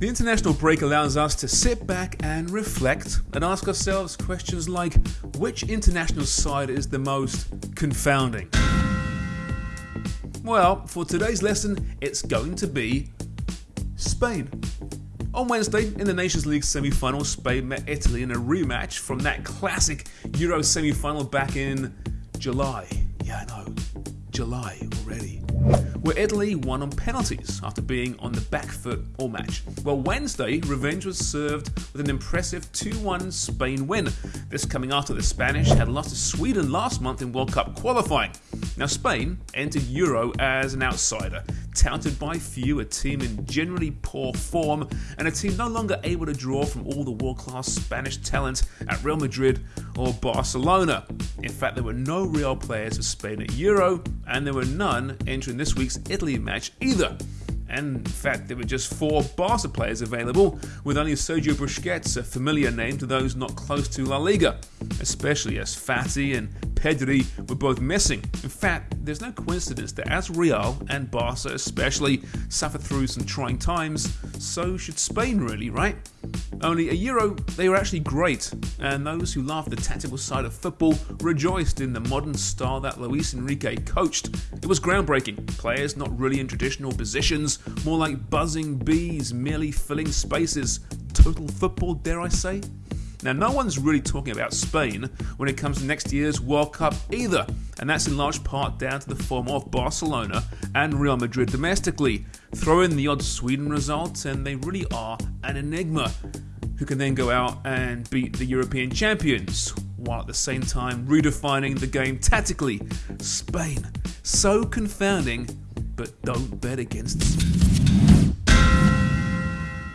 The international break allows us to sit back and reflect and ask ourselves questions like which international side is the most confounding? Well, for today's lesson, it's going to be Spain. On Wednesday, in the Nations League semi final, Spain met Italy in a rematch from that classic Euro semi final back in July. Yeah, I know, July already where Italy won on penalties after being on the back foot all match. Well, Wednesday, revenge was served with an impressive 2 1 Spain win. This coming after the Spanish had lost to Sweden last month in World Cup qualifying. Now, Spain entered Euro as an outsider, touted by few, a team in generally poor form, and a team no longer able to draw from all the world class Spanish talent at Real Madrid or Barcelona. In fact, there were no real players for Spain at Euro, and there were none entering this week's Italy match either. And in fact, there were just four Barca players available, with only Sergio Busquets, a familiar name to those not close to La Liga, especially as Fati and Pedri were both missing. In fact, there's no coincidence that as Real and Barca especially suffer through some trying times, so should Spain really, right? Only a Euro, they were actually great, and those who loved the tactical side of football rejoiced in the modern style that Luis Enrique coached. It was groundbreaking, players not really in traditional positions, more like buzzing bees merely filling spaces. Total football, dare I say? Now, no one's really talking about Spain when it comes to next year's World Cup either, and that's in large part down to the form of Barcelona and Real Madrid domestically. Throw in the odd Sweden result, and they really are an enigma who can then go out and beat the European champions, while at the same time redefining the game tactically. Spain, so confounding, but don't bet against them.